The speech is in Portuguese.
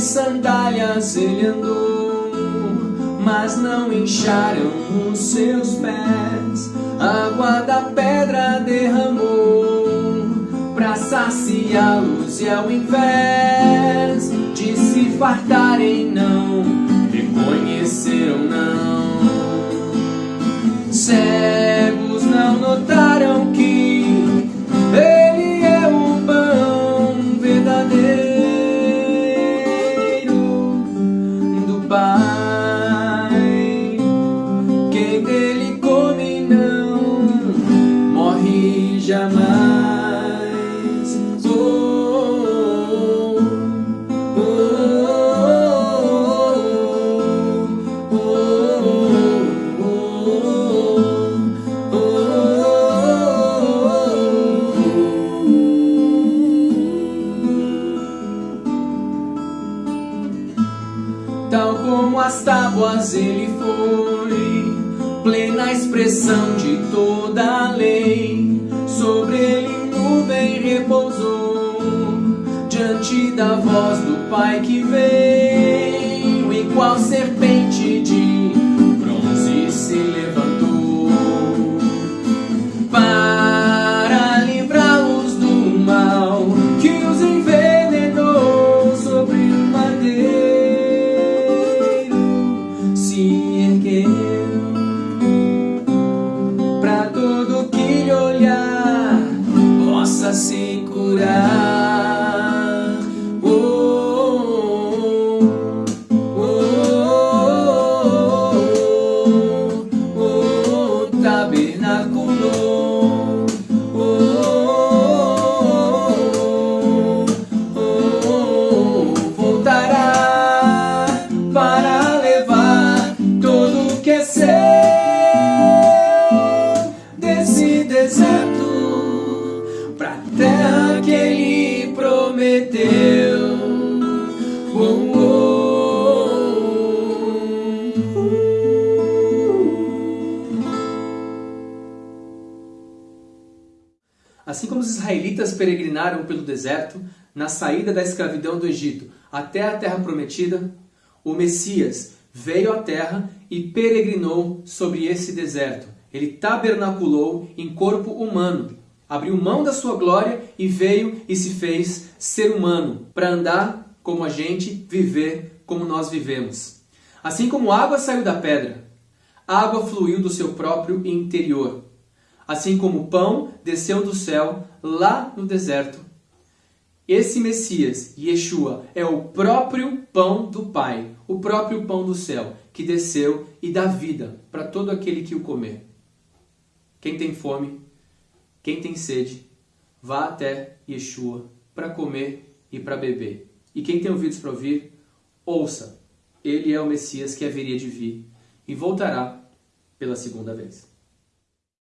sandálias ele andou, mas não incharam os seus pés. Água da pedra derramou pra saciá-los e ao invés de se fartarem não reconheceram não. Cegos não notaram jamais. Oh, oh, oh, oh, Tal como as tábuas ele foi, plena expressão de toda a lei. Sobre ele nuvem repousou, diante da voz do Pai que veio, e qual serpente de bronze se levantou. Para livrá-los do mal que os envenenou sobre o madeiro se ergueu curar. Pra terra que ele prometeu. Oh, Assim como os israelitas peregrinaram pelo deserto, na saída da escravidão do Egito até a terra prometida, o Messias veio à terra e peregrinou sobre esse deserto. Ele tabernaculou em corpo humano, abriu mão da sua glória e veio e se fez ser humano para andar como a gente, viver como nós vivemos. Assim como água saiu da pedra, água fluiu do seu próprio interior. Assim como pão desceu do céu lá no deserto. Esse Messias, Yeshua, é o próprio pão do Pai, o próprio pão do céu, que desceu e dá vida para todo aquele que o comer. Quem tem fome, quem tem sede, vá até Yeshua para comer e para beber. E quem tem ouvidos para ouvir, ouça. Ele é o Messias que haveria de vir e voltará pela segunda vez.